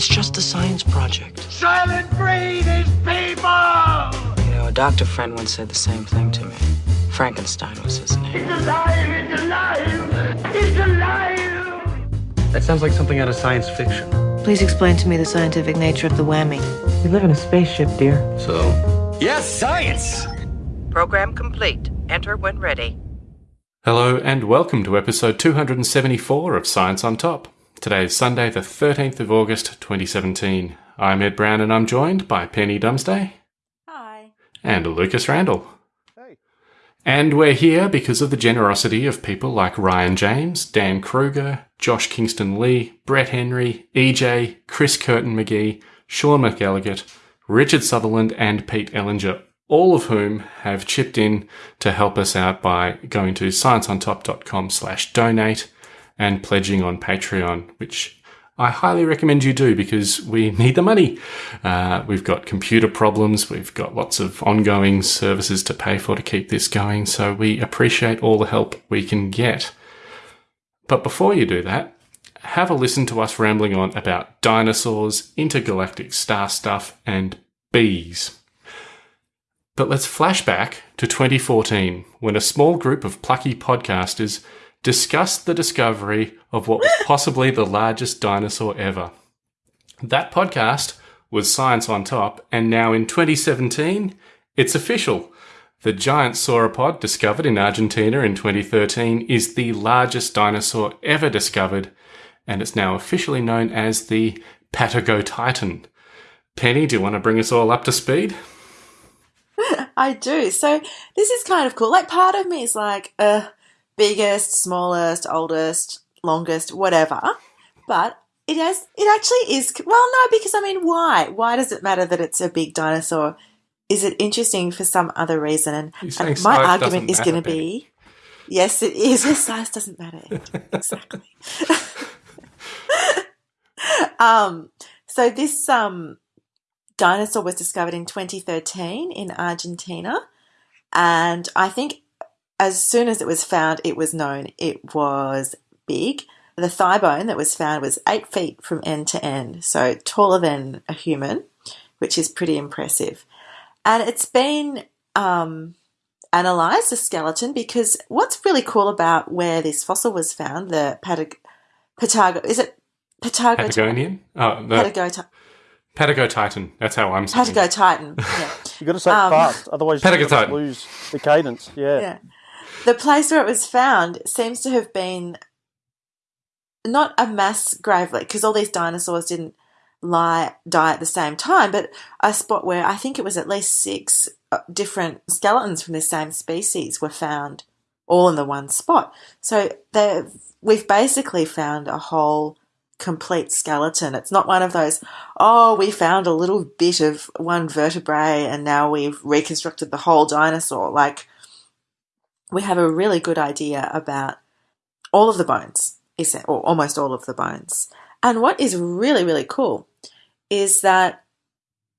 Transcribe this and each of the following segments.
It's just a science project. Soylent Green is people! You know, a doctor friend once said the same thing to me. Frankenstein was his name. It's alive! It's alive! It's alive! That sounds like something out of science fiction. Please explain to me the scientific nature of the whammy. We live in a spaceship, dear. So, Yes, science! Program complete. Enter when ready. Hello and welcome to episode 274 of Science on Top. Today is Sunday, the 13th of August 2017. I'm Ed Brown and I'm joined by Penny Dumsday. Hi. And Lucas Randall. Hey. And we're here because of the generosity of people like Ryan James, Dan Kruger, Josh Kingston Lee, Brett Henry, EJ, Chris Curtin McGee, Sean McElligott, Richard Sutherland, and Pete Ellinger, all of whom have chipped in to help us out by going to scienceontop.com slash donate and pledging on Patreon, which I highly recommend you do because we need the money. Uh, we've got computer problems. We've got lots of ongoing services to pay for to keep this going. So we appreciate all the help we can get. But before you do that, have a listen to us rambling on about dinosaurs, intergalactic star stuff, and bees. But let's flash back to 2014 when a small group of plucky podcasters discussed the discovery of what was possibly the largest dinosaur ever. That podcast was Science on Top, and now in 2017, it's official. The giant sauropod discovered in Argentina in 2013 is the largest dinosaur ever discovered, and it's now officially known as the Patagotitan. Penny, do you want to bring us all up to speed? I do. So this is kind of cool. Like part of me is like, uh, biggest, smallest, oldest, longest, whatever. But it has, it actually is, well, no, because I mean, why? Why does it matter that it's a big dinosaur? Is it interesting for some other reason? And, and my argument is going to be, yes, it is. Size doesn't matter. exactly. um, so this, um, dinosaur was discovered in 2013 in Argentina. And I think as soon as it was found, it was known it was big. The thigh bone that was found was eight feet from end to end, so taller than a human, which is pretty impressive. And it's been um, analysed, the skeleton, because what's really cool about where this fossil was found, the Patag- Patago, is it Patago- Patagonian? Oh, the Patago- Patagotitan. That's how I'm saying it. Patago Titan. Yeah. You got to say it Um, fast, otherwise you Patagotitan. lose the cadence. Yeah. yeah. The place where it was found seems to have been not a mass grave because all these dinosaurs didn't lie die at the same time, but a spot where I think it was at least six uh, different skeletons from the same species were found all in the one spot. So we've basically found a whole complete skeleton. It's not one of those, oh, we found a little bit of one vertebrae and now we've reconstructed the whole dinosaur. Like we have a really good idea about all of the bones, or almost all of the bones. And what is really, really cool is that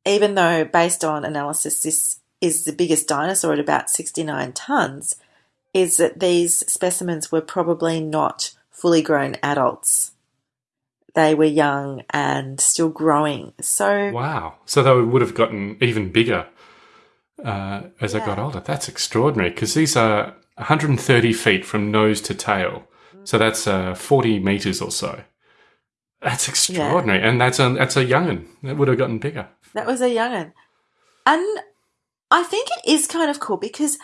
even though, based on analysis, this is the biggest dinosaur at about 69 tons, is that these specimens were probably not fully grown adults. They were young and still growing. So, Wow. So they would have gotten even bigger uh, as they got older. That's extraordinary because these are 130 feet from nose to tail. So that's uh, 40 meters or so. That's extraordinary. And that's a, that's a young'un. That would have gotten bigger. That was a young'un. And I think it is kind of cool because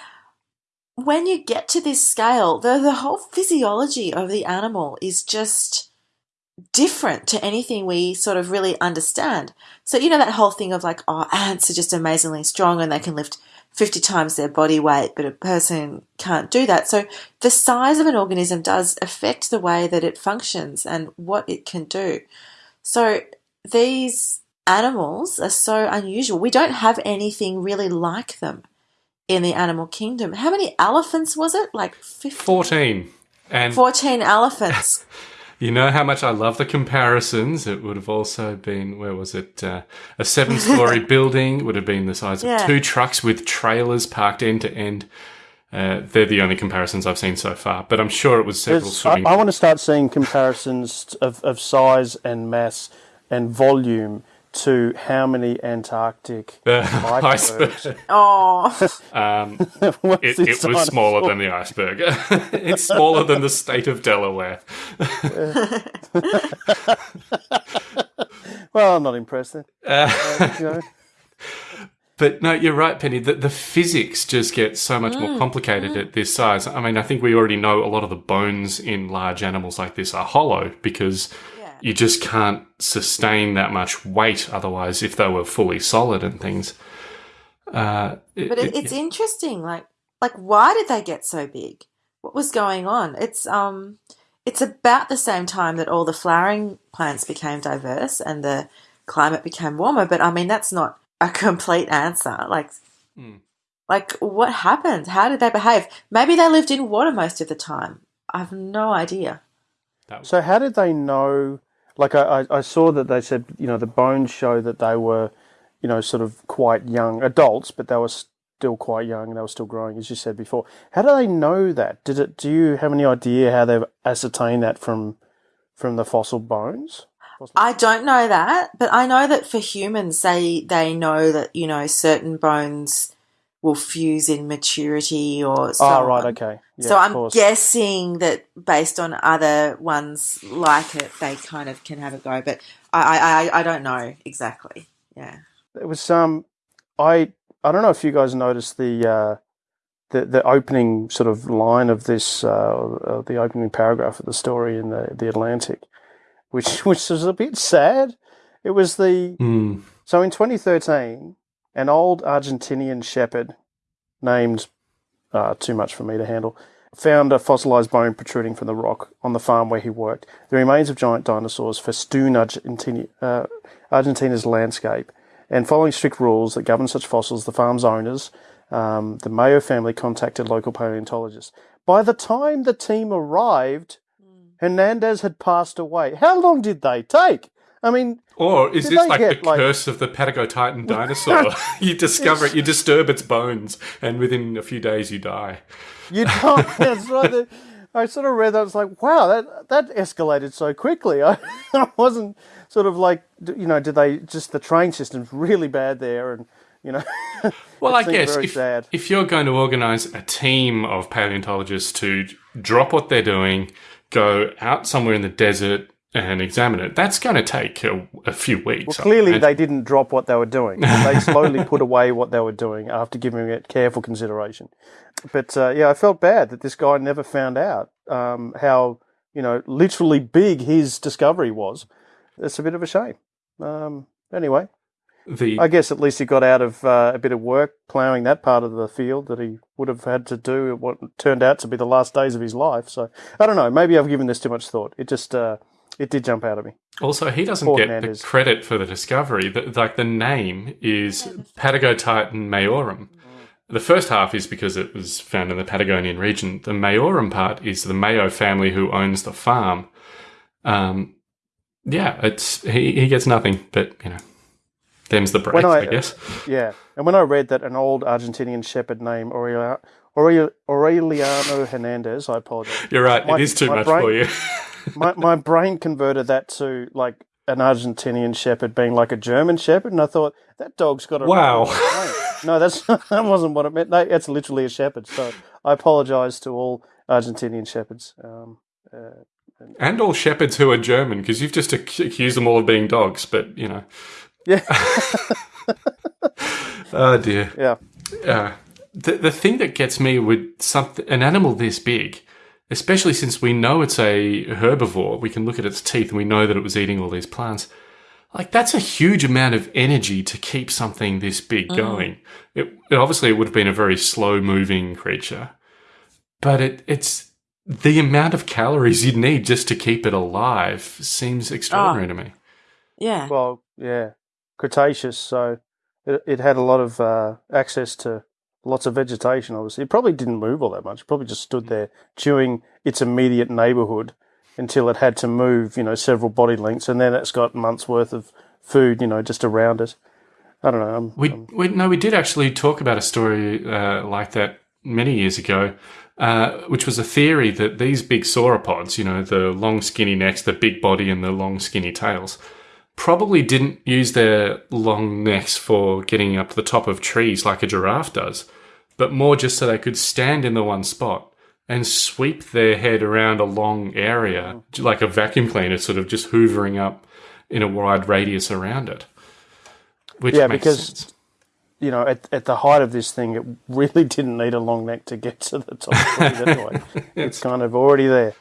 when you get to this scale, the, the whole physiology of the animal is just different to anything we sort of really understand. So, you know, that whole thing of like, oh, ants are just amazingly strong and they can lift 50 times their body weight, but a person can't do that. So, the size of an organism does affect the way that it functions and what it can do. So, these animals are so unusual. We don't have anything really like them in the animal kingdom. How many elephants was it? Like 15? 14. And 14 elephants. you know how much I love the comparisons. It would have also been, where was it? Uh, a seven story building would have been the size of Yeah. two trucks with trailers parked end to end. Uh, they're the only comparisons I've seen so far, but I'm sure it was several I. I want to start seeing comparisons of, of size and mass and volume to how many Antarctic icebergs. iceberg. Oh, Um, it, it was smaller dinosaur? than the iceberg. it's smaller than the state of Delaware. Well, I'm not impressed then. Uh, You know, But no, you're right, Penny. The, the physics just get so much more complicated at this size. I mean, I think we already know a lot of the bones in large animals like this are hollow because Yeah. You just can't sustain that much weight otherwise if they were fully solid and things. Uh, it- but it, it- it's interesting. Like, like why did they get so big? What was going on? It's um, it's about the same time that all the flowering plants became diverse and the climate became warmer. But I mean, that's not a complete answer. Like, Hmm. like what happened? How did they behave? Maybe they lived in water most of the time. I have no idea. So how did they know? Like I, I, saw that they said, you know, the bones show that they were, you know, sort of quite young adults, but they were still quite young and they were still growing, as you said before. How do they know that? Did it? Do you have any idea how they've ascertained that from from the fossil bones? I don't know that, but I know that for humans, they they know that you know certain bones will fuse in maturity or so oh, right, on. okay. Yeah, so I'm course. guessing that based on other ones like it, they kind of can have a go. But I I, I, I don't know exactly. Yeah. It was um, I I don't know if you guys noticed the uh, the the opening sort of line of this uh, the opening paragraph of the story in the the Atlantic, which which was a bit sad. It was the Hmm. so in 2013, an old Argentinian shepherd named uh, too much for me to handle found a fossilized bone protruding from the rock on the farm where he worked. The remains of giant dinosaurs festoon Argentina, uh, Argentina's landscape. And following strict rules that govern such fossils, the farm's owners, um, the Mayo family, contacted local paleontologists. By the time the team arrived, Hernandez had passed away. How long did they take? I mean, Or is Did this like get, the like- curse of the Patagotitan dinosaur? you discover it, you disturb its bones, and within a few days you die. You don't. That's right. I sort of read that. I was like, wow, that that escalated so quickly. I, I wasn't sort of like, you know, did they just the train system's really bad there, and you know. Well, I guess if, sad. if you're going to organise a team of paleontologists to drop what they're doing, go out somewhere in the desert and examine it, that's going to take a, a few weeks. Well, clearly they didn't drop what they were doing. They slowly put away what they were doing after giving it careful consideration. But uh, yeah, I felt bad that this guy never found out um, how you know literally big his discovery was. It's a bit of a shame. Um, anyway, the I guess at least he got out of uh, a bit of work ploughing that part of the field that he would have had to do what turned out to be the last days of his life. So I don't know. Maybe I've given this too much thought. It just uh, it did jump out of me. Also, he doesn't Poor get Hernandez. the credit for the discovery. The, like the name is Patagotitan mayorum. The first half is because it was found in the Patagonian region. The mayorum part is the Mayo family who owns the farm. Um, yeah, it's he, he gets nothing, but you know, them's the breaks, I, I- guess. Yeah, and when I read that an old Argentinian shepherd named Aureliano Hernandez, I apologize. You're right. my- it is too much brain- for you. My my brain converted that to like an Argentinian shepherd being like a German shepherd, and I thought that dog's got a Wow. No, that's that wasn't what it meant. No, it's literally a shepherd. So I apologize to all Argentinian shepherds. Um, uh, and all shepherds who are German, because you've just ac- accused them all of being dogs. But you know, yeah, oh dear. yeah. uh, the the thing that gets me with something an animal this big, especially since we know it's a herbivore, we can look at its teeth and we know that it was eating all these plants. Like that's a huge amount of energy to keep something this big going. It, it obviously it would have been a very slow moving creature, but it it's the amount of calories you'd need just to keep it alive seems extraordinary to me. Yeah. Well, yeah, Cretaceous. So it, it had a lot of uh, access to lots of vegetation. Obviously, it probably didn't move all that much. It probably just stood there chewing its immediate neighbourhood until it had to move, you know, several body lengths, and then it's got months worth of food, you know, just around it. I don't know. I'm, We, I'm- we no, we did actually talk about a story uh, like that many years ago, uh, which was a theory that these big sauropods, you know, the long skinny necks, the big body, and the long skinny tails, probably didn't use their long necks for getting up to the top of trees like a giraffe does, but more just so they could stand in the one spot and sweep their head around a long area, like a vacuum cleaner, sort of just hoovering up in a wide radius around it. Which Yeah, makes because- sense. You know, at, at the height of this thing, it really didn't need a long neck to get to the top anyway. it's kind of already there.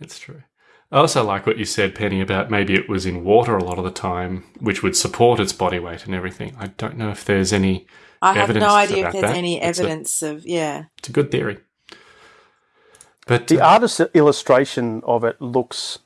It's true. I also like what you said, Penny, about maybe it was in water a lot of the time, which would support its body weight and everything. I don't know if there's any. I have evidence no idea if there's that. any It's a- evidence of yeah. It's a good theory. But The uh, artist's illustration of it looks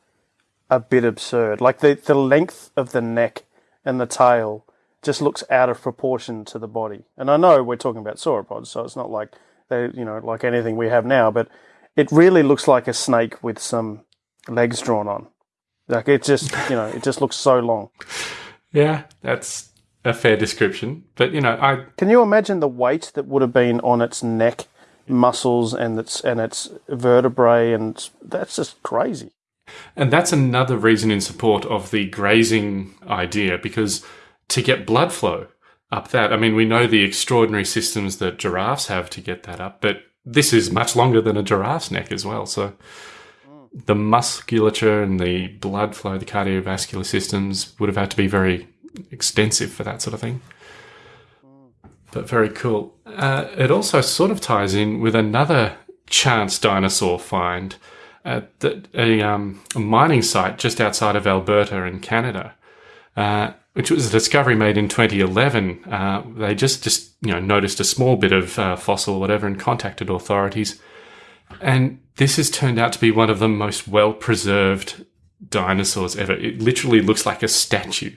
a bit absurd. Like the, the length of the neck and the tail just looks out of proportion to the body. And I know we're talking about sauropods, so it's not like they, you know, like anything we have now, but it really looks like a snake with some legs drawn on. Like it just, you know, it just looks so long. yeah, that's a fair description. But you know, I Can you imagine the weight that would have been on its neck, muscles, and its and its vertebrae, and that's just crazy. And that's another reason in support of the grazing idea, because to get blood flow up that, I mean, we know the extraordinary systems that giraffes have to get that up, but this is much longer than a giraffe's neck as well. So the musculature and the blood flow, the cardiovascular systems would have had to be very extensive for that sort of thing. But very cool. Uh, it also sort of ties in with another chance dinosaur find at the, a, um, a mining site just outside of Alberta in Canada, uh, which was a discovery made in 2011. Uh, they just, just you know noticed a small bit of uh, fossil or whatever and contacted authorities. And this has turned out to be one of the most well preserved dinosaurs ever. It literally looks like a statue.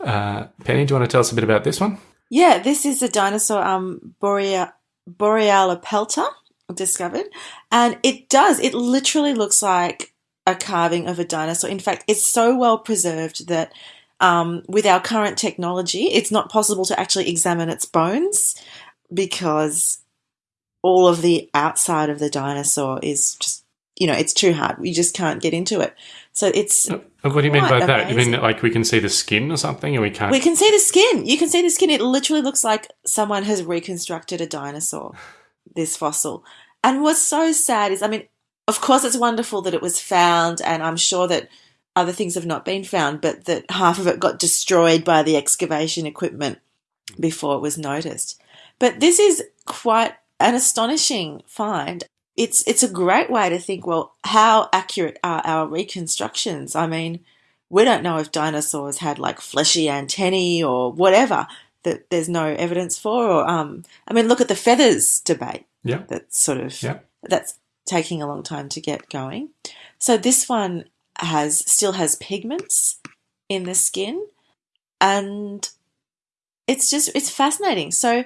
Uh, Penny, do you want to tell us a bit about this one? Yeah, this is a dinosaur, um, Borea, Borealopelta, discovered, and it does. It literally looks like a carving of a dinosaur. In fact, it's so well preserved that um, with our current technology, it's not possible to actually examine its bones because all of the outside of the dinosaur is just, you know, it's too hard. We just can't get into it. So it's Uh, What do you mean by Quite that? You mean like we can see the skin or something, and we can't? We can see the skin. You can see the skin. It literally looks like someone has reconstructed a dinosaur, this fossil. And what's so sad is, I mean, of course, it's wonderful that it was found, and I'm sure that other things have not been found, but that half of it got destroyed by the excavation equipment before it was noticed. But this is quite an astonishing find. It's it's a great way to think. Well, how accurate are our reconstructions? I mean, we don't know if dinosaurs had like fleshy antennae or whatever that there's no evidence for. Or um, I mean, look at the feathers debate. Yeah. That's sort of Yeah. that's taking a long time to get going. So this one has still has pigments in the skin, and it's just it's fascinating. So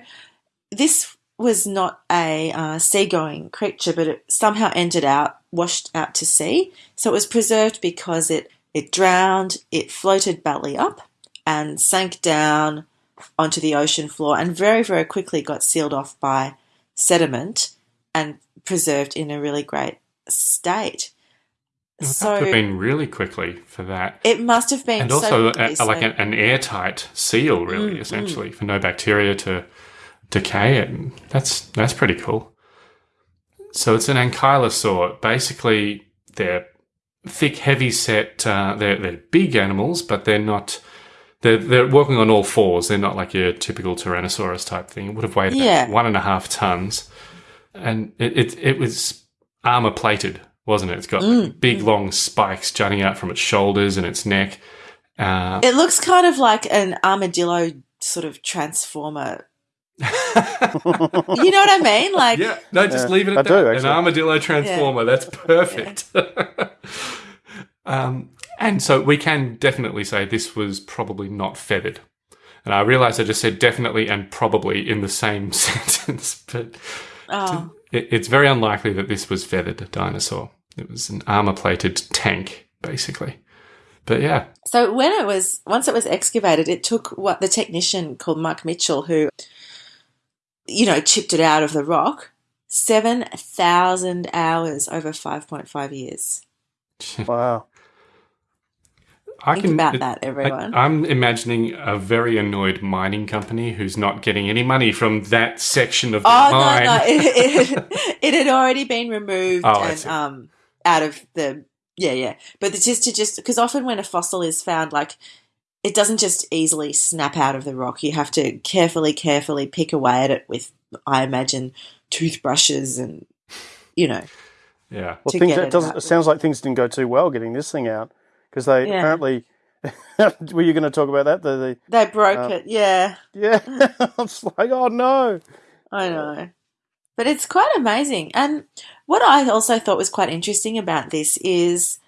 this was not a uh, seagoing creature, but it somehow ended out washed out to sea. So it was preserved because it it drowned, it floated belly up, and sank down onto the ocean floor, and very very quickly got sealed off by sediment and preserved in a really great state. It So have have been really quickly for that. it must have been and so also quickly, a, so- like an, an airtight seal, really, Mm, essentially, for no bacteria to decay it. That's that's pretty cool. So it's an ankylosaur. Basically, they're thick, heavy set. Uh, they're they're big animals, but they're not. They're they're walking on all fours. They're not like your typical Tyrannosaurus type thing. It would have weighed about Yeah. one and a half tons, and it it, it was armor plated, wasn't it? It's got Mm, big long spikes jutting out from its shoulders and its neck. Uh, It looks kind of like an armadillo sort of transformer. You know what I mean? Like, yeah, no, just Yeah, leave it at I that. do, An armadillo transformer. That's perfect. um, and so we can definitely say this was probably not feathered. And I realize I just said definitely and probably in the same sentence, but oh, it, it's very unlikely that this was feathered dinosaur. It was an armor plated tank, basically. But yeah, So when it was once it was excavated, it took what the technician called Mark Mitchell, who you know chipped it out of the rock, seven thousand hours over five point five years. Wow. I Think about that, everyone. I, am imagining a very annoyed mining company who's not getting any money from that section of the Oh mine. no, no! It, it, it had already been removed Oh, I and see. um out of the yeah yeah. But it's just to just because often when a fossil is found, like it doesn't just easily snap out of the rock. You have to carefully, carefully pick away at it with, I imagine, toothbrushes and you know. Yeah. Well, things it it doesn't. It sounds like things didn't go too well getting this thing out because they Yeah. apparently. were you going to talk about that? The, the They broke Uh, it, yeah. yeah, it's like oh no. I know. But it's quite amazing. And what I also thought was quite interesting about this is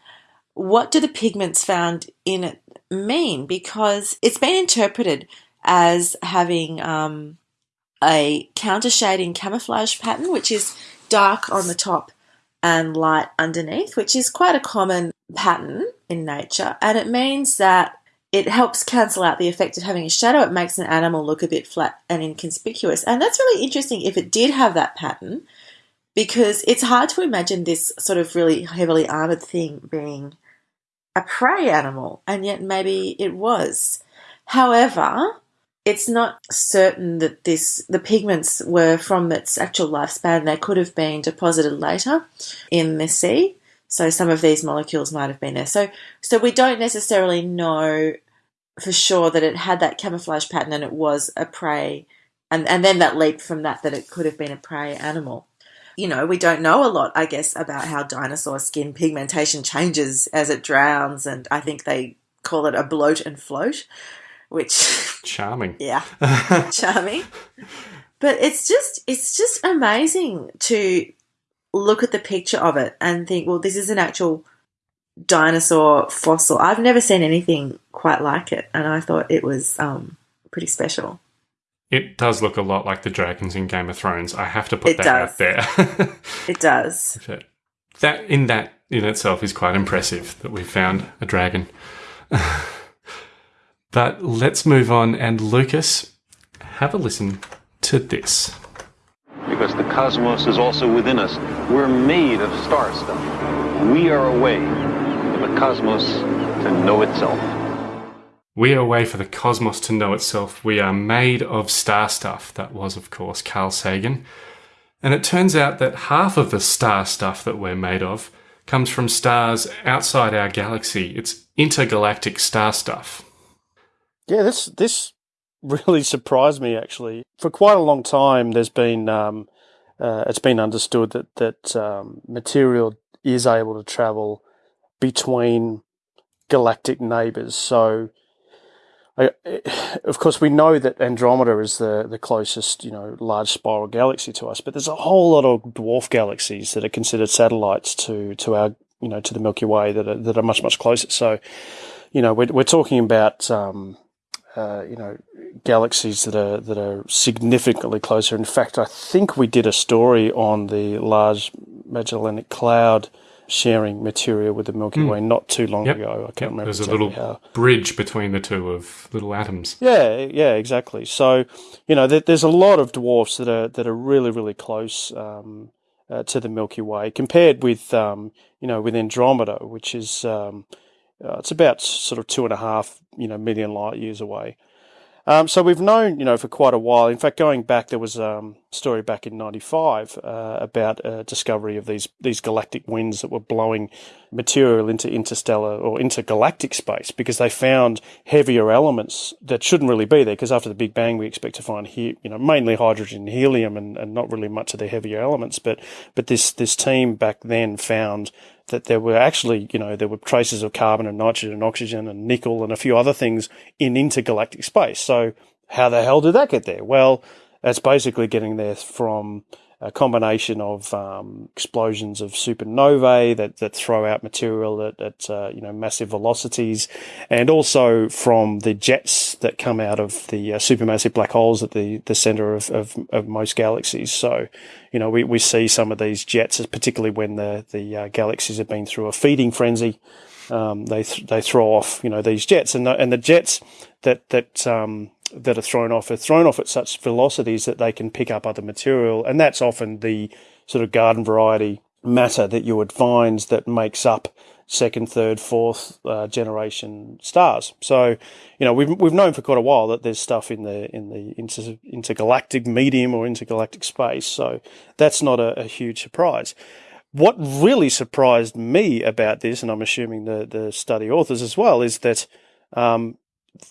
what do the pigments found in it mean? Because it's been interpreted as having um, a counter shading camouflage pattern, which is dark on the top and light underneath, which is quite a common pattern in nature. And it means that it helps cancel out the effect of having a shadow. It makes an animal look a bit flat and inconspicuous. And that's really interesting if it did have that pattern, because it's hard to imagine this sort of really heavily armored thing being a prey animal, and yet maybe it was. However, it's not certain that this the pigments were from its actual lifespan. They could have been deposited later in the sea. So some of these molecules might have been there. So so we don't necessarily know for sure that it had that camouflage pattern and it was a prey and, and then that leap from that that it could have been a prey animal. You know, we don't know a lot, I guess, about how dinosaur skin pigmentation changes as it drowns, and I think they call it a bloat and float, which Charming. yeah, charming. But it's just it's just amazing to look at the picture of it and think, well, this is an actual dinosaur fossil. I've never seen anything quite like it, and I thought it was um, pretty special. It does look a lot like the dragons in Game of Thrones. I have to put It that does. out there. It does. That in that in itself is quite impressive that we found a dragon. but let's move on and Lucas, have a listen to this. because the cosmos is also within us. We're made of star stuff. We are a way for the cosmos to know itself. We are a way for the cosmos to know itself. We are made of star stuff. That was, of course, Carl Sagan. And it turns out that half of the star stuff that we're made of comes from stars outside our galaxy. It's intergalactic star stuff. Yeah, this this really surprised me actually. For quite a long time, there's been um, uh, it's been understood that that um, material is able to travel between galactic neighbors. So, Of course, we know that Andromeda is the the closest you know large spiral galaxy to us, but there's a whole lot of dwarf galaxies that are considered satellites to to our you know to the Milky Way that are that are much much closer. So, you know, we're we're talking about um, uh, you know galaxies that are that are significantly closer. In fact, I think we did a story on the Large Magellanic Cloud sharing material with the Milky Way not too long Yep. ago. I can't remember There's a little how. bridge between the two of little atoms. Yeah, yeah, exactly. So, you know, there, there's a lot of dwarfs that are that are really, really close um, uh, to the Milky Way compared with, um, you know, with Andromeda, which is um, uh, it's about sort of two and a half, you know, million light years away. Um, so we've known, you know, for quite a while. In fact, going back, there was um, a story back in '95 uh, about a discovery of these these galactic winds that were blowing material into interstellar or intergalactic space because they found heavier elements that shouldn't really be there. Because after the Big Bang, we expect to find he, you know, mainly hydrogen, and helium, and, and not really much of the heavier elements. But but this this team back then found that there were actually, you know, there were traces of carbon and nitrogen and oxygen and nickel and a few other things in intergalactic space. So how the hell did that get there? Well, that's basically getting there from a combination of um, explosions of supernovae that, that throw out material at, at uh, you know massive velocities, and also from the jets that come out of the uh, supermassive black holes at the, the center of, of, of most galaxies. So, you know, we, we see some of these jets, particularly when the the uh, galaxies have been through a feeding frenzy. Um, they th- they throw off you know these jets, and the, and the jets that that um, that are thrown off are thrown off at such velocities that they can pick up other material, and that's often the sort of garden variety matter that you would find that makes up second, third, fourth uh, generation stars. So, you know, we've we've known for quite a while that there's stuff in the in the inter, intergalactic medium or intergalactic space. So that's not a, a huge surprise. What really surprised me about this, and I'm assuming the the study authors as well, is that um,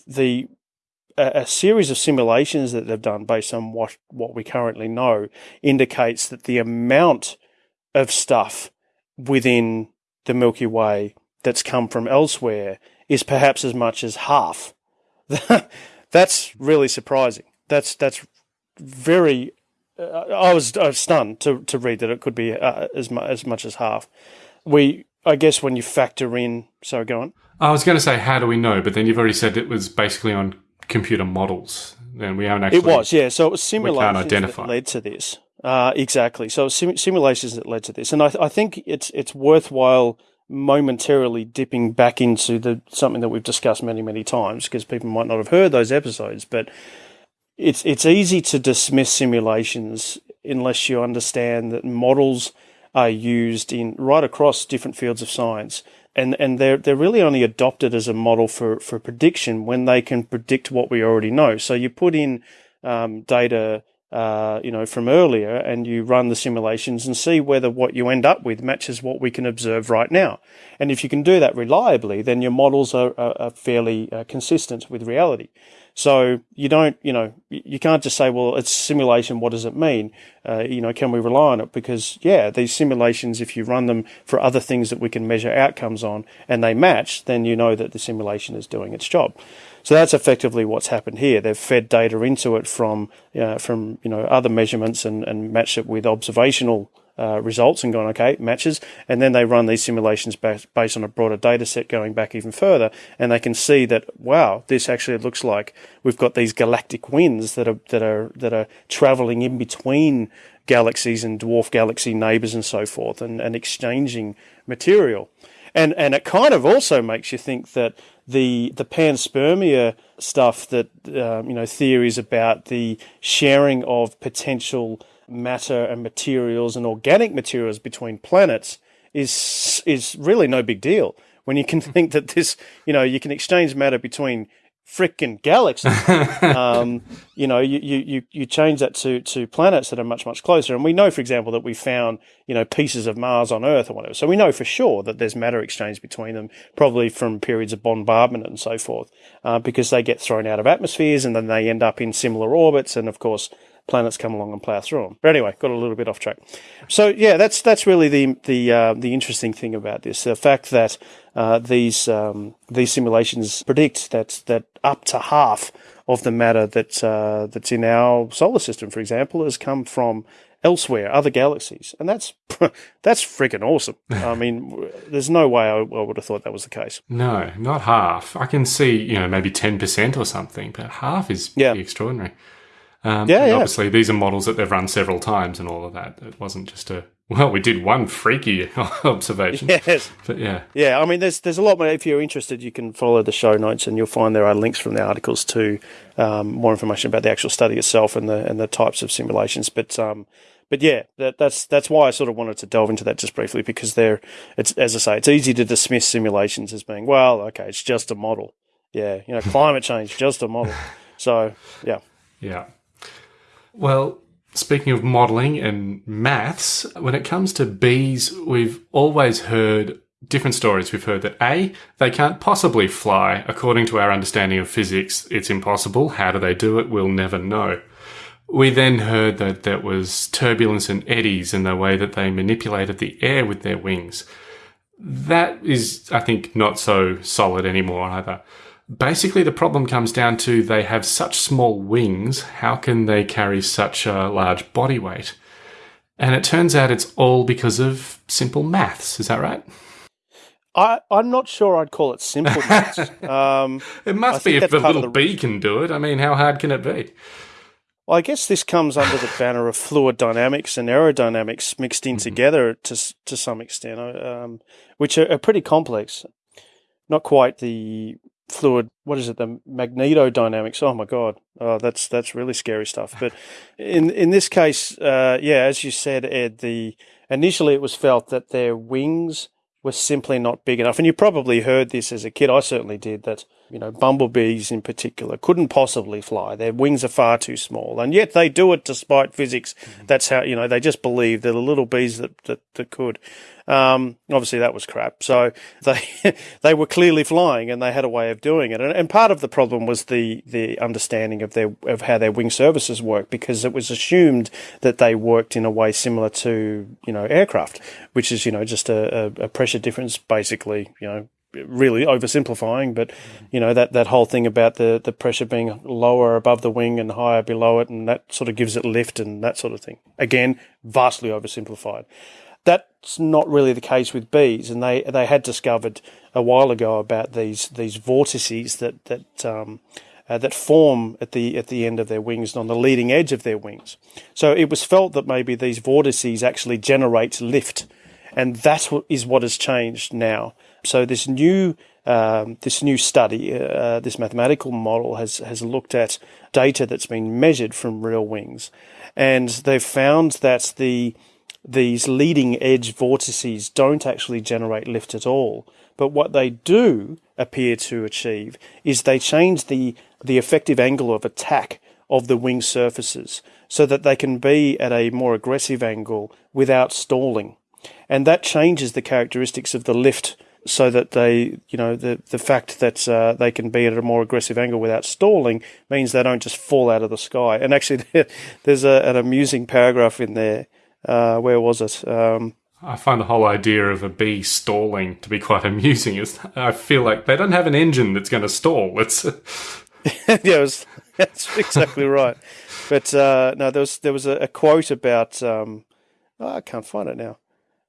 the a, series of simulations that they've done based on what what we currently know indicates that the amount of stuff within the Milky Way that's come from elsewhere is perhaps as much as half. that's really surprising. That's that's very. Uh, I was I was stunned to to read that it could be uh, as mu- as much as half. We I guess when you factor in. Sorry, go on. I was going to say, how do we know? But then you've already said it was basically on computer models, and we haven't actually. It was, yeah. So it was simulations identify. that led to this. Uh, exactly. So sim- simulations that led to this, and I, I think it's it's worthwhile momentarily dipping back into the something that we've discussed many many times because people might not have heard those episodes, but it's it's easy to dismiss simulations unless you understand that models are used in right across different fields of science and and they're they're really only adopted as a model for for prediction when they can predict what we already know. So you put in um, data, uh, you know, from earlier, and you run the simulations and see whether what you end up with matches what we can observe right now. And if you can do that reliably, then your models are, are, are fairly uh, consistent with reality. So you don't, you know, you can't just say, well, it's simulation. What does it mean? Uh, you know, can we rely on it? Because yeah, these simulations, if you run them for other things that we can measure outcomes on and they match, then you know that the simulation is doing its job. So that's effectively what's happened here. They've fed data into it from, uh, from, you know, other measurements and, and matched it with observational uh, results and gone, okay, matches. And then they run these simulations ba- based on a broader data set going back even further. And they can see that, wow, this actually looks like we've got these galactic winds that are, that are, that are traveling in between galaxies and dwarf galaxy neighbors and so forth and, and exchanging material. And, and it kind of also makes you think that the, the panspermia stuff that, um, you know, theories about the sharing of potential matter and materials and organic materials between planets is is really no big deal. When you can think that this you know you can exchange matter between frickin' galaxies um, you know you, you you change that to to planets that are much much closer. And we know for example that we found you know pieces of mars on earth or whatever. So we know for sure that there's matter exchange between them probably from periods of bombardment and so forth uh, because they get thrown out of atmospheres and then they end up in similar orbits. And of course planets come along and plow through them. But anyway, got a little bit off track. So yeah, that's that's really the the uh, the interesting thing about this: the fact that uh, these um, these simulations predict that that up to half of the matter that uh, that's in our solar system, for example, has come from elsewhere, other galaxies, and that's that's freaking awesome. I mean, there's no way I, I would have thought that was the case. No, not half. I can see, you know, maybe 10% or something, but half is Yeah. pretty extraordinary. Um, Yeah, yeah. Obviously, these are models that they've run several times and all of that. It wasn't just a, well, we did one freaky observation. Yes. But yeah. Yeah, I mean, there's there's a lot more. If you're interested, you can follow the show notes, and you'll find there are links from the articles to um, more information about the actual study itself and the and the types of simulations. But um, but yeah, that, that's that's why I sort of wanted to delve into that just briefly because they're it's as I say, it's easy to dismiss simulations as being well, okay, it's just a model. Yeah, you know, climate change, just a model. So yeah, Yeah. Well, speaking of modelling and maths, when it comes to bees, we've always heard different stories. We've heard that A, they can't possibly fly. According to our understanding of physics, it's impossible. How do they do it? We'll never know. We then heard that there was turbulence and eddies in the way that they manipulated the air with their wings. That is, I think, not so solid anymore either. Basically, the problem comes down to they have such small wings. How can they carry such a large body weight? And it turns out it's all because of simple maths. Is that right? I I'm not sure I'd call it simple maths. um, It must think be if that's the part of little bee can do it. I mean, how hard can it be? Well, I guess this comes under the banner of fluid dynamics and aerodynamics mixed in together to to some extent, uh, um, which are, are pretty complex. Not quite the fluid. What is it? The magnetodynamics. Oh my god, oh, that's that's really scary stuff. But in in this case, uh, yeah, as you said, Ed, the initially it was felt that their wings were simply not big enough. And you probably heard this as a kid. I certainly did that, you know, bumblebees in particular couldn't possibly fly. Their wings are far too small. And yet they do it despite physics. That's how, you know, they just believe they're the little bees that, that, that could. Um, obviously that was crap. So they, they were clearly flying and they had a way of doing it. And, and part of the problem was the, the understanding of their, of how their wing surfaces work because it was assumed that they worked in a way similar to, you know, aircraft, which is, you know, just a, a, a pressure difference basically, you know, really oversimplifying, but you know that that whole thing about the the pressure being lower above the wing and higher below it, and that sort of gives it lift and that sort of thing. Again, vastly oversimplified. That's not really the case with bees, and they they had discovered a while ago about these these vortices that that um, uh, that form at the at the end of their wings and on the leading edge of their wings. So it was felt that maybe these vortices actually generate lift, and that is what has changed now. So this new um, this new study, uh, this mathematical model has has looked at data that's been measured from real wings, and they've found that the these leading edge vortices don't actually generate lift at all. But what they do appear to achieve is they change the the effective angle of attack of the wing surfaces so that they can be at a more aggressive angle without stalling. And that changes the characteristics of the lift so that they, you know, the, the fact that uh, they can be at a more aggressive angle without stalling means they don't just fall out of the sky. And actually, there's a, an amusing paragraph in there. Uh, where was it? Um, I find the whole idea of a bee stalling to be quite amusing. Is I feel like they don't have an engine that's going to stall. It's yeah, was, that's exactly right. But uh, no, there was there was a, a quote about um, oh, I can't find it now.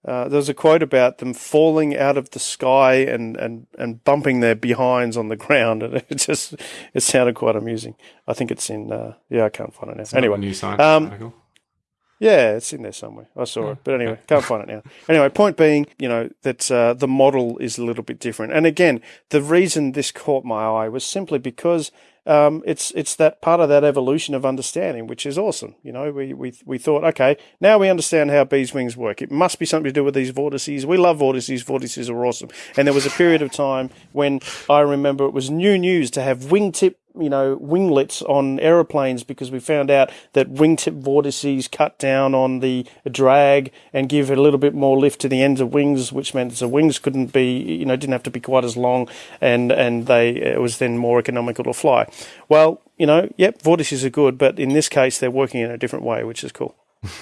Uh, there was a quote about them falling out of the sky and, and, and bumping their behinds on the ground, and it just it sounded quite amusing. I think it's in uh, yeah, I can't find it now. It's anyway, new science um, article. Yeah, it's in there somewhere. I saw it, but anyway, can't find it now. Anyway, point being, you know, that uh, the model is a little bit different. And again, the reason this caught my eye was simply because um, it's it's that part of that evolution of understanding, which is awesome. You know, we, we we thought, okay, now we understand how bees' wings work. It must be something to do with these vortices. We love vortices. Vortices are awesome. And there was a period of time when I remember it was new news to have wingtip you know, winglets on aeroplanes because we found out that wingtip vortices cut down on the drag and give a little bit more lift to the ends of wings, which meant the wings couldn't be, you know, didn't have to be quite as long, and and they it was then more economical to fly. Well, you know, yep, vortices are good, but in this case, they're working in a different way, which is cool.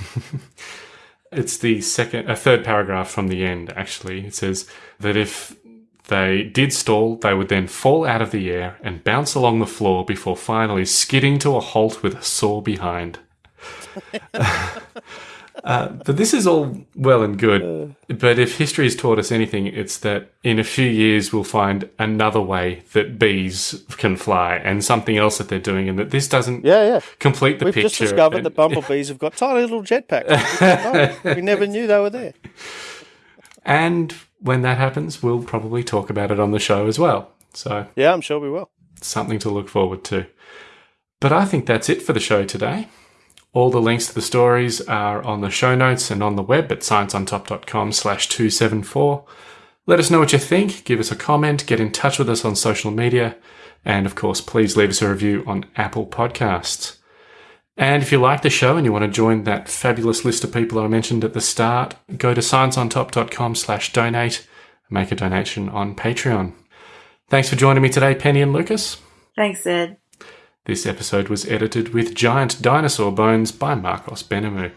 It's the second, a third paragraph from the end. Actually, it says that if they did stall, they would then fall out of the air and bounce along the floor before finally skidding to a halt with a sore behind. uh, but this is all well and good. But if history has taught us anything, it's that in a few years we'll find another way that bees can fly and something else that they're doing, and that this doesn't Yeah, yeah. complete the We've picture. just discovered and- that bumblebees have got tiny little jetpacks. we never knew they were there. And when that happens, we'll probably talk about it on the show as well. So Yeah, I'm sure we will. something to look forward to. But I think that's it for the show today. All the links to the stories are on the show notes and on the web at scienceontop.com slash 274. Let us know what you think, give us a comment, get in touch with us on social media, and of course, please leave us a review on Apple Podcasts. And if you like the show and you want to join that fabulous list of people I mentioned at the start, go to scienceontop.com slash donate, make a donation on Patreon. Thanks for joining me today, Penny and Lucas. Thanks, Ed. This episode was edited with giant dinosaur bones by Marcos Benamu.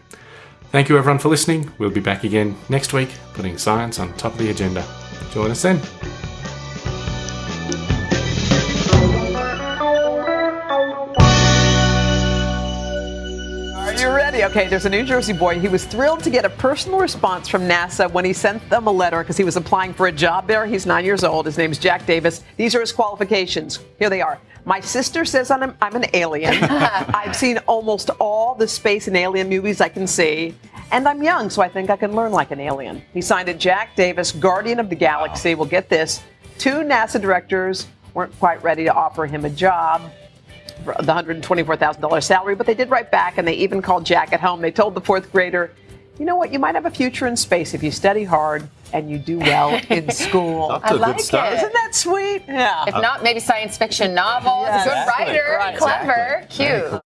Thank you everyone for listening. We'll be back again next week, putting science on top of the agenda. Join us then. Okay, there's a New Jersey boy. He was thrilled to get a personal response from NASA when he sent them a letter because he was applying for a job there. He's nine years old. His name's Jack Davis. These are his qualifications. Here they are. My sister says I'm, I'm an alien. I've seen almost all the space and alien movies I can see. And I'm young, so I think I can learn like an alien. He signed it Jack Davis, Guardian of the Galaxy. Well, get this two NASA directors weren't quite ready to offer him a job the $124,000 salary, but they did write back and they even called Jack at home. They told the fourth grader, you know what? You might have a future in space if you study hard and you do well in school. Up to I good like start. it. Isn't that sweet? Yeah. If not, maybe science fiction novels. Yes. Good writer, Right. clever, cute.